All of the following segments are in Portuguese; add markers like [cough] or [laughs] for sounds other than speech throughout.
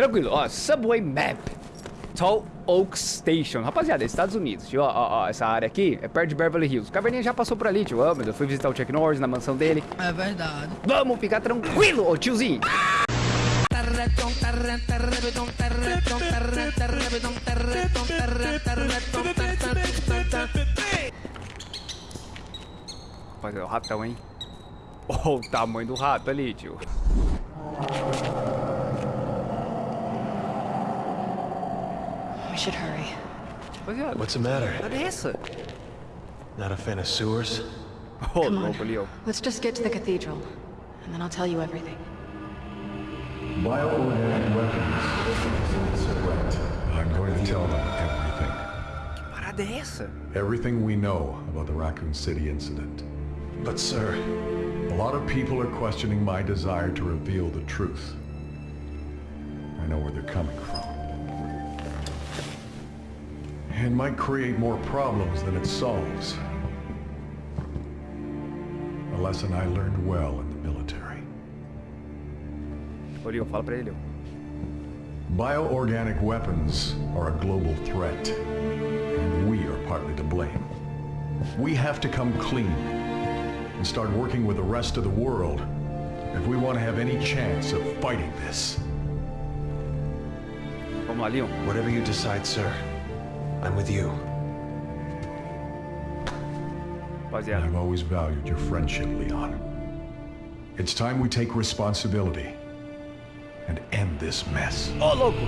Tranquilo, ó, Subway Map. Tall Oak Station. Rapaziada, Estados Unidos, tio. Ó, ó, ó, essa área aqui é perto de Beverly Hills. O Caverninha já passou por ali, tio. Ó, meu Deus, fui visitar o Chuck Norris na mansão dele. É verdade. Vamos ficar tranquilo, ô tiozinho. Rapaziada, o ratão, hein? Olha o tamanho do rato ali, tio. Should hurry. Rapaziada, What's the matter? olha essa. Not a fan of sewers? Ô, Come on. louco. Let's just get to the cathedral, and then I'll tell you everything. Bioorganic weapons. I'm going to tell them everything. Que parada? Everything we know about the Raccoon City incident. But, sir, a lot of people are questioning my desire to reveal the truth. I know where they're coming from. It might create more problems than it solves. A lesson I learned well in the military. Leon, fala pra ele. Bioorganic weapons are a global threat, and we are partly to blame. We have to come clean and start working with the rest of the world if we want to have any chance of fighting this. Vamos lá, Leon. Whatever you decide, sir. I'm with you. Rapaziada. I've always valued your friendship, Leon. It's time we take responsibility and end this mess. Ô, louco!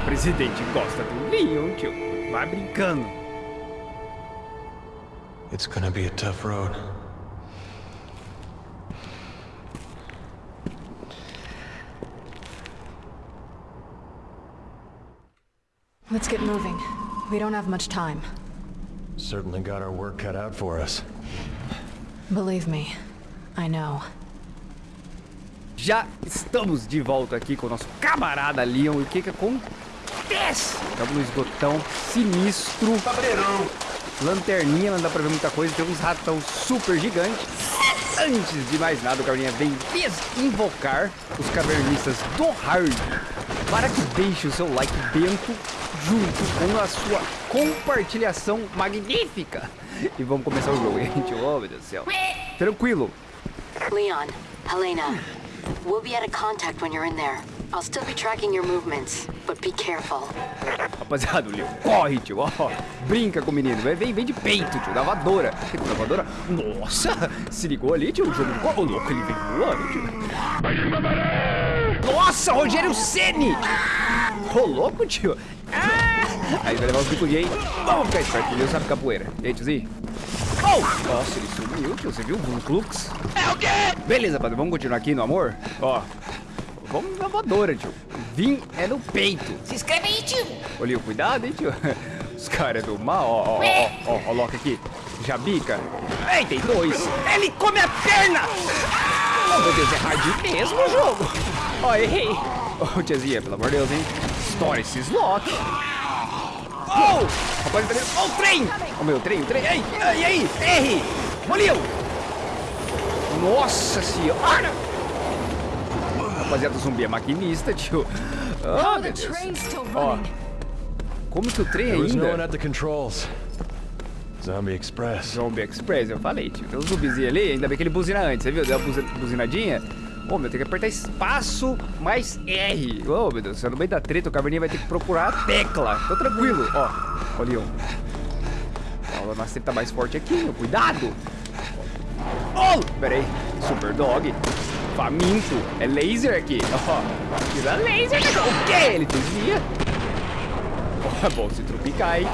O presidente gosta do Leon, tio. Vai brincando. It's gonna be a tough road. Let's get moving. We don't have much time. Certainly got our work cut out for us. Believe me, I know. Já estamos de volta aqui com o nosso camarada Leon. E o que que acontece? Estamos no esgotão sinistro. Cabreirão! Lanterninha, não dá pra ver muita coisa. Tem uns ratão super gigantes. Antes de mais nada, o Caverninha vem desinvocar os cavernistas do Hard para que deixe o seu like bento junto com a sua compartilhação magnífica. E vamos começar o jogo, [laughs] gente. Oh, meu Deus do céu. Tranquilo. Leon, Helena, we'll be out of contact when you're in there. I'll still be tracking your movements, but be careful. Rapaziada, o Leon corre, tio. Ó, brinca com o menino. Vem, vem, de peito, tio. Da voadora. Tem da voadora? Nossa! Se ligou ali, tio. O jogo ficou. Ô, louco, ele vem voando, tio. Nossa, Rogério Ceni! Ô, louco, tio. Ah! Aí vai levar os bico gay. Vamos ficar esperto, o sabe capoeira. E aí, tiozinho? Oh! Nossa, ele sumiu, tio. Você viu? Um flux. É o quê? Beleza, padre. Vamos continuar aqui no amor? Ó. Vamos na voadora, tio. Vim é no peito. Se inscreve aí, tio. Ô, Leo, cuidado, hein, tio. Os caras do mal, ó, ó, ó, ó, ó, o Loki aqui. Já bica. Ei, tem dois. Ele come a perna! Oh, meu Deus, é hard mesmo o jogo. Ó, errei. Ô, tiazinha, pelo amor de Deus, hein. Estoura esses Loki. Oh! Rapaz, tá vendo? Ó, o trem! Ó, meu, trem, trem. Ei, ei, ei, erre! Ô, Leo! Nossa senhora! Rapaziada, o zumbi é maquinista, tio. Ah, Oh, meu Deus. Ó, como que o trem ainda? Zombie Express. Zombie Express, eu falei, tio. Tem um zumbizinho ali, ainda bem que ele buzina antes, você viu? Deu uma buzi- buzinadinha. Ô, meu, tem que apertar espaço mais R. Ô, meu Deus, no meio da treta, o caverninha vai ter que procurar a tecla. Tô tranquilo, ó. Ó, Leon. Ó, a treta mais forte aqui, meu. Cuidado. Oh, pera aí. Super Dog. Faminto. É laser aqui. Ó, tira laser. O quê? Ele desvia. Ó, bom, se tropicar, hein.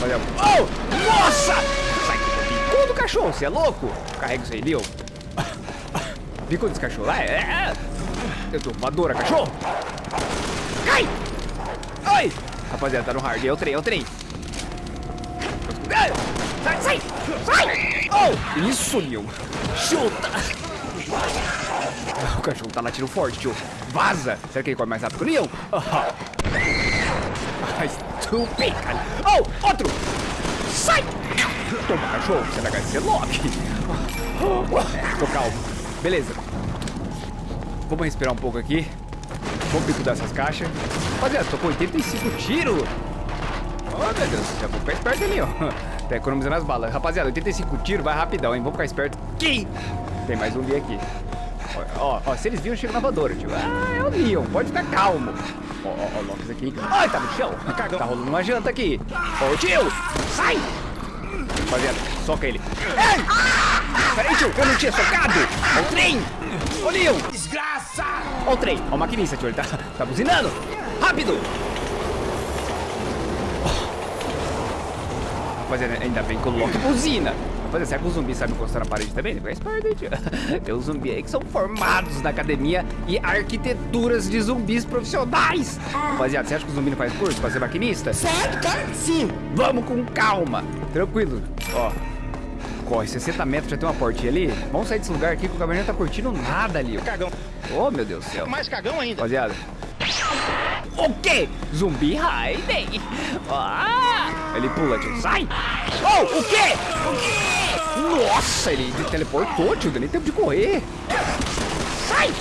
Olha. Oh! Nossa! Sai bicudo, cachorro, você é louco? Carrega isso aí, Leon. Bicudo desse cachorro lá, é, é. Eu tô voadora, cachorro. Cai! Ai! Rapaziada, tá no hard, é o trem, é o trem. Ai! Sai, sai! Sai! Oh! Isso, Leon. Chuta! O cachorro tá latindo forte, tio. Vaza! Será que ele corre mais rápido que o Leon? Ah. Ah, estúpido, cara. Oh, outro! Sai! Toma, cachorro, você vai ganhar esse Loki. Tô calmo. Beleza. Vamos respirar um pouco aqui. Vamos bicular essas caixas. Rapaziada, tô com 85 tiros. Oh, meu Deus. Já vou ficar esperto ali, ó. [laughs] Tá economizando as balas. Rapaziada, 85 tiros, vai rapidão, hein? Vamos ficar esperto aqui. Tem mais um ali aqui. Ó, ó, se eles viram, chega na voadora, tio. Ah, é o Leon, pode ficar calmo. Ó, ó, ó, o Locks aqui. Ai, tá no chão. Tá rolando uma janta aqui. Ô, tio, sai! Rapaziada, soca ele. Ei! Peraí, tio, eu não tinha socado. O trem. Ô, Leon. Desgraça! Ó o trem. Ó o maquinista, tio, ele tá, tá buzinando. Rápido! Rapaziada, ainda bem que o Loki buzina. Rapaziada, será que o zumbi sabe encostar na parede também? Fica esperto, tio. Tem uns zumbis aí que são formados na academia e arquiteturas de zumbis profissionais. Rapaziada, você acha que o zumbi não faz curso pra ser maquinista? Certo, sim. Vamos com calma. Tranquilo. Ó. Corre 60 metros, já tem uma portinha ali. Vamos sair desse lugar aqui que o não tá curtindo nada ali. ó. Cagão. Oh, meu Deus do céu. Mais cagão ainda. Rapaziada. O quê? Zumbi Raiden. Ah, ele pula, tio. Sai. Oh, o quê? Nossa, ele teleportou, tio. Deu nem tempo de correr. Sai.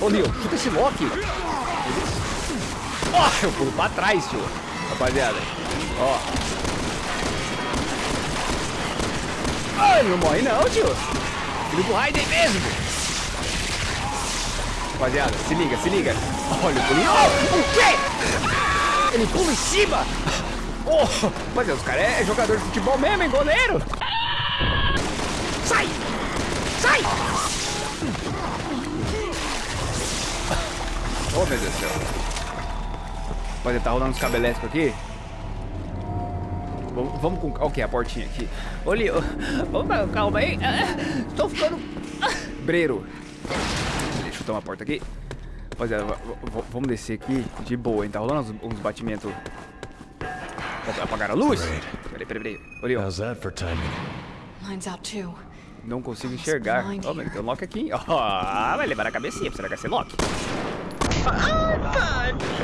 Ô, Leon, chuta esse Loki. Ó, eu pulo pra trás, tio. Rapaziada. Ó. Ah, não morre não, tio. Filho do Raiden mesmo. Rapaziada, se liga, se liga. Olha o pulinho. Oh, o quê? Ele pula em cima. Oh, rapaziada, os caras é jogador de futebol mesmo, hein, goleiro? Sai! Sai! Oh, meu Deus do céu. Rapaziada, tá rolando uns cabeléticos aqui. Vamos, vamos com... Ok, a portinha aqui. Ô, Leo, calma aí. Ah, Tô ficando... ah, Breiro. Deixa eu chutar uma porta aqui. Rapaziada, vamos descer aqui de boa, hein? Tá rolando uns, uns batimentos. Ó, Apagaram a luz? Peraí, peraí, peraí. Ô, Leo, How's that for timing? Mine's out too. não consigo enxergar. Ó, mas tem um Loki aqui. Ó, vai levar na cabecinha. Será que vai ser Loki?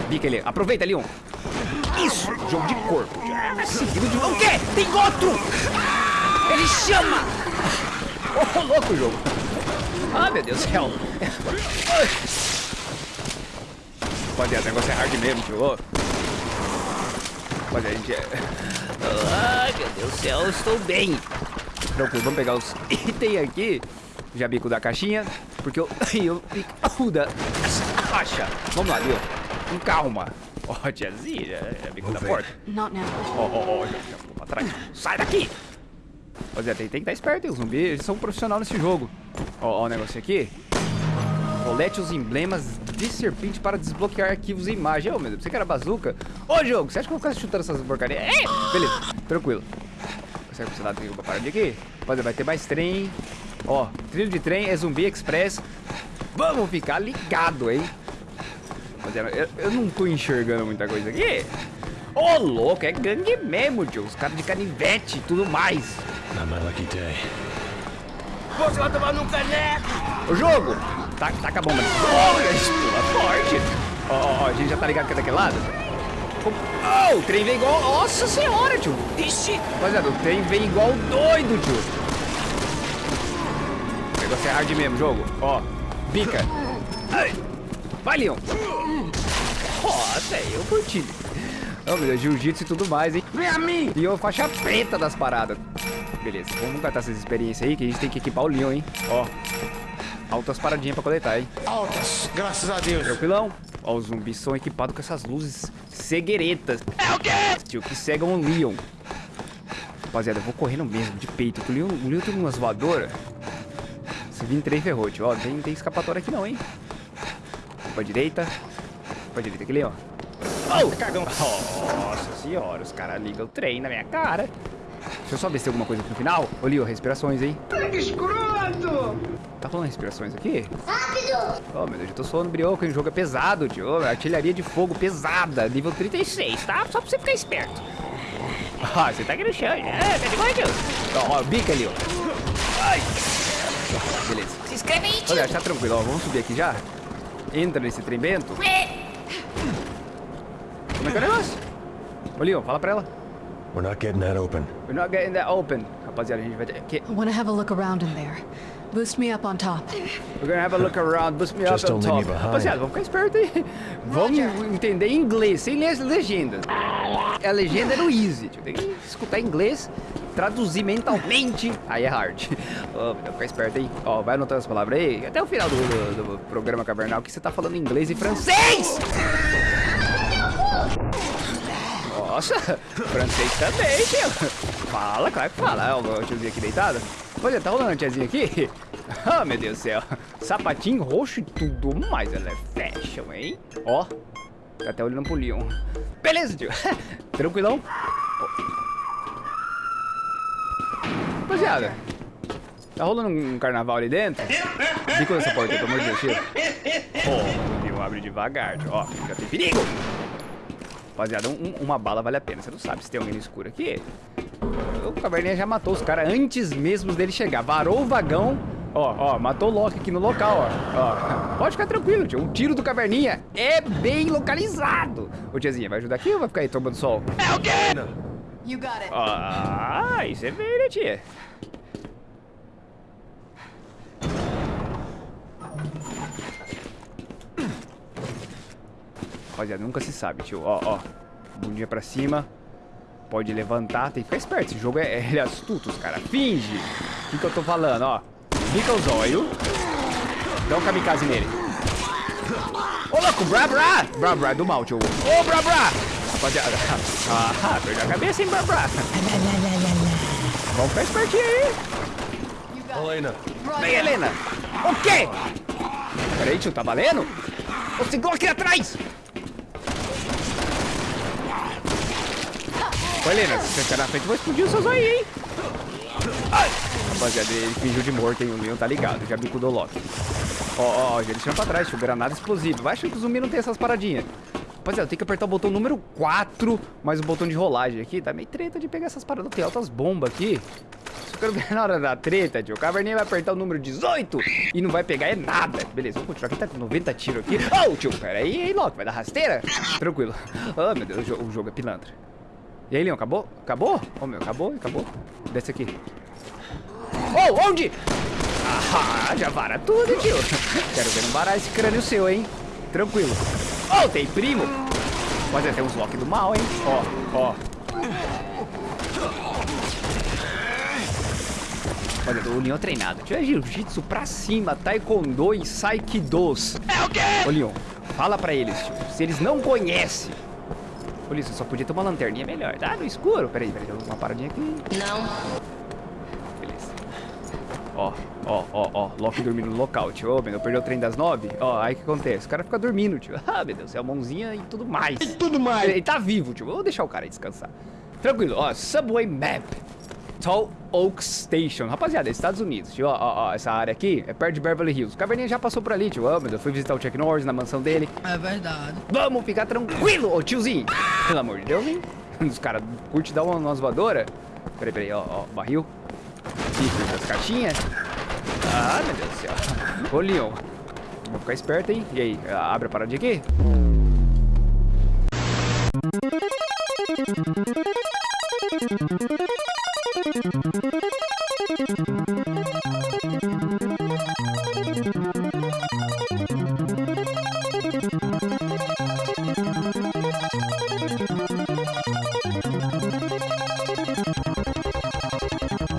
Bica ele. Aproveita, Leon. Isso, jogo de corpo. Seguido de... O quê? Tem outro! Ele chama! Ô, louco o jogo. Ah, meu Deus do céu. Rapaziada, o negócio é hard mesmo, tio. Rapaziada, a gente é... Ai, meu Deus do céu, estou bem. Tranquilo, vamos pegar os itens aqui. Já bico da caixinha, porque eu... [laughs] eu bico da caixa. Vamos lá. Com calma. Ó, [laughs] tiazinha, já bico da porta. Not now. Ó, ó, ó, já, já ficou pra trás. Sai daqui! Rapaziada, tem, tem que estar esperto, hein? Os zumbis eles são profissionais nesse jogo. Ó, ó o negócio aqui. Colete os emblemas de serpente para desbloquear arquivos e imagens. Ô, meu Deus, você que era bazuca. Ô, jogo, você acha que eu vou ficar chutando essas porcarias? É, beleza, tranquilo. Será que você dá uma parada aqui? Rapaziada, vai ter mais trem. Ó, trilho de trem é zumbi express. Vamos ficar ligado, hein? Rapaziada, eu, eu não tô enxergando muita coisa aqui. Ô, louco, é gangue mesmo, tio. Os caras de canivete e tudo mais. Not my lucky day. Você vai tomar num caneco. O jogo, tá, taca a bomba. Olha, isso pula forte. Ó, ó, ó, a gente já tá ligado que é daquele lado? Oh, o trem vem igual... Nossa senhora, tio. Ixi. Rapaziada, o trem vem igual doido, tio. O negócio é hard mesmo, jogo. Ó, bica. Ai. Vai, Leon. Nossa, eu curti. Oh, meu Deus, jiu-jitsu e tudo mais, hein? Vem a mim. Leon faixa preta das paradas. Beleza, vamos catar essas experiências aí que a gente tem que equipar o Leon, hein? Ó, altas paradinhas pra coletar, hein? Altas, graças a Deus. Tranquilão? Ó, os zumbis são equipados com essas luzes cegueiretas. É o quê? Tio, que cegam o Leon. Rapaziada, eu vou correndo mesmo, de peito. O Leon, o Leon tem umas voadoras. Se vir trem ferrou, tio. Ó, tem, tem escapatória aqui não, hein? Pra direita. Pra direita aqui, Leon. Oh! Cagão. Nossa senhora, os caras ligam o trem na minha cara. Deixa eu só ver se tem alguma coisa aqui no final. Ô, Leo, respirações, hein? Que escroto. Tá rolando respirações aqui? Rápido! Oh, meu Deus, eu tô suando brioco, hein? O jogo é pesado, tio. Ô, Artilharia de fogo pesada, nível 36, tá? Só pra você ficar esperto. [laughs] Ah, você tá aqui no chão, né? Tá de boa, tio? Ó, ó, bica ali, ó. Ai! Beleza. Se inscreve aí, tio. Olha, tá tranquilo, ó. Vamos subir aqui já? Entra nesse trem bento. Como é que é o negócio? Ô, Leon, fala pra ela. We're not getting that open. We're not getting that open. Rapaziada, a gente vai ter que... I want to have a look around in there. Boost me up on top. We're gonna have a look around, boost me Just up on top. Rapaziada, vamos ficar esperto aí. Vamos entender inglês, sem ler as legendas. É a legenda no easy. Tem que escutar inglês, traduzir mentalmente, aí é hard. Vamos ficar esperto aí. Ó, vai anotando as palavras aí. Até o final do, do- do programa cavernal que você tá falando inglês e francês! Nossa, francês também, tio. Fala, claro que fala. Ó, o tiozinho aqui deitado. Olha, tá rolando a tiazinha aqui? Ah, [laughs] meu Deus do céu. Sapatinho roxo e tudo mais. Ela é fashion, hein? Ó, tá até olhando pro Leon. Beleza, tio. [laughs] Tranquilão. Rapaziada, tá rolando um carnaval ali dentro? Bico nessa porta, pelo amor de Deus, tio. Ó, o Leon abre devagar. Ó, já tem perigo. Rapaziada, um- uma bala vale a pena. Você não sabe se tem alguém no escuro aqui. O Caverninha já matou os caras antes mesmo dele chegar. Varou o vagão. Ó, ó, matou o Loki aqui no local, ó. ó. [laughs] Pode ficar tranquilo, tio. O tiro do Caverninha é bem localizado. Ô, tiazinha, vai ajudar aqui ou vai ficar aí tomando sol? You got it. Ah, você veio, né, tia? Rapaziada, nunca se sabe, tio. Ó, ó. Bundinha pra cima. Pode levantar. Tem que ficar esperto. Esse jogo é, ele é astuto, os cara. Finge. O que, que eu tô falando, ó. Fica os olhos. Dá um kamikaze nele. Ô, louco, Bra Bra! Bra Bra do mal, tio. Ô, Bra Bra! Rapaziada. [laughs] Ah, perdeu a cabeça, hein, Bra? Vamos ficar espertinho aí. Elena, Vem, Helena. O quê? Peraí, tio, tá valendo? Ô, segura aqui atrás. Ô, Helena, se você ficar na frente, eu vou explodir os seus aí, hein? Ai. Rapaziada, ele fingiu de morto, hein? O Leon tá ligado, já bicudou o Loki. Ó, ó, ó, ele chama pra trás, tio, granada explosiva. Vai achando que o zumbi não tem essas paradinhas. Rapaziada, tem que apertar o botão número 4, mais o botão de rolagem aqui. Tá meio treta de pegar essas paradas. Tem altas bombas aqui. Só quero ganhar [laughs] na hora da treta, tio. O Caverninha vai apertar o número 18 e não vai pegar é nada. Beleza, vamos continuar aqui. Tá com 90 tiros aqui. Oh, tio, pera aí, hein, Loki. Vai dar rasteira? Tranquilo. Ah, meu Deus, o jo- o jogo é pilantra. E aí, Leon, acabou? Acabou? Ô, meu, acabou, acabou. Desce aqui. Oh, onde? Ah, já vara tudo, tio. [laughs] Quero ver não varar esse crânio seu, hein? Tranquilo. Oh, tem primo. Mas é, tem uns Loki do mal, hein? Ó, ó. Olha, o Leon é treinado. Tio é jiu-jitsu pra cima, taekwondo e saikidos. É o quê? Ô, Leon, fala pra eles, tio. Se eles não conhecem. Ô, Leon, você só podia ter uma lanterninha melhor. Tá no escuro. Peraí, peraí, tem uma paradinha aqui. Não. Beleza. Ó, ó, ó, ó. Loki dormindo no local, tio. Ô, meu, Deus, perdeu o trem das nove. Ó, aí o que acontece? O cara fica dormindo, tio. [laughs] Ah, meu Deus, é a mãozinha e tudo mais. E tudo mais. Ele, ele tá vivo, tio. Vou deixar o cara descansar. Tranquilo, ó. Subway Map. Tall Oak Station. Rapaziada, é Estados Unidos, tio. Ó, ó, ó, essa área aqui é perto de Beverly Hills. O Caverninha já passou por ali, tio. Ó, meu Deus, fui visitar o Chuck Norris na mansão dele. É verdade. Vamos ficar tranquilo, ô tiozinho. Pelo amor de Deus, hein? Os caras curtem dar uma, umas voadoras. Peraí, peraí, ó, ó, barril. Das caixinhas. Ah, meu Deus do céu. Ô, Leon. Vou ficar esperto, hein? E aí, abre a paradinha aqui?